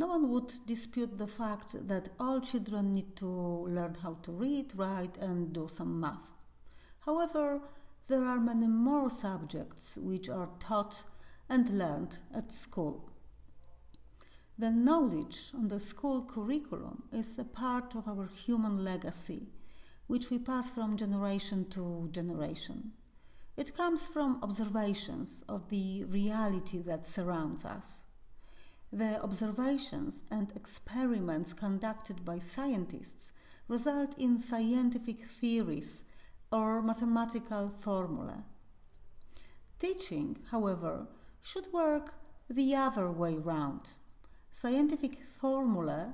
No one would dispute the fact that all children need to learn how to read, write, and do some math. However, there are many more subjects which are taught and learned at school. The knowledge on the school curriculum is a part of our human legacy, which we pass from generation to generation. It comes from observations of the reality that surrounds us. The observations and experiments conducted by scientists result in scientific theories or mathematical formulae. Teaching, however, should work the other way round. Scientific formulae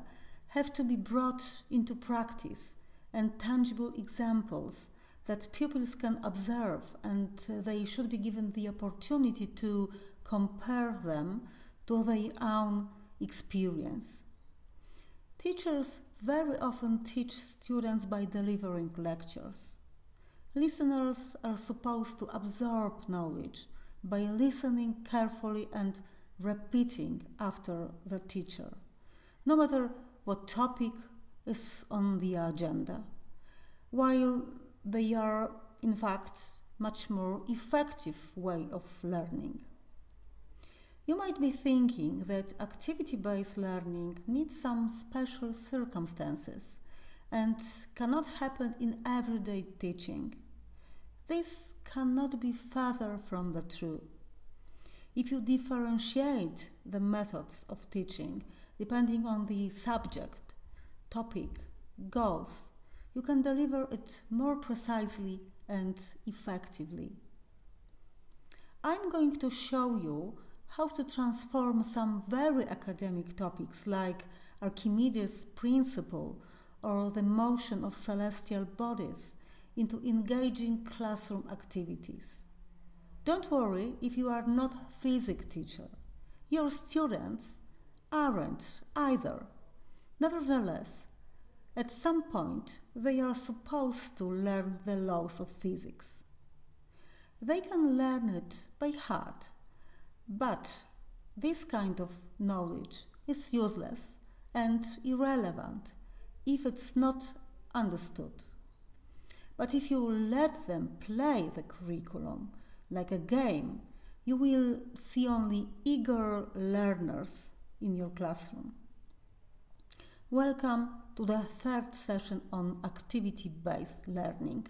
have to be brought into practice and tangible examples that pupils can observe and they should be given the opportunity to compare them to their own experience. Teachers very often teach students by delivering lectures. Listeners are supposed to absorb knowledge by listening carefully and repeating after the teacher, no matter what topic is on the agenda, while they are, in fact, much more effective way of learning. You might be thinking that activity based learning needs some special circumstances and cannot happen in everyday teaching. This cannot be further from the truth. If you differentiate the methods of teaching depending on the subject, topic, goals, you can deliver it more precisely and effectively. I'm going to show you how to transform some very academic topics like Archimedes' principle or the motion of celestial bodies into engaging classroom activities. Don't worry if you are not a physics teacher. Your students aren't either. Nevertheless, at some point they are supposed to learn the laws of physics. They can learn it by heart but this kind of knowledge is useless and irrelevant if it's not understood. But if you let them play the curriculum like a game, you will see only eager learners in your classroom. Welcome to the third session on activity based learning.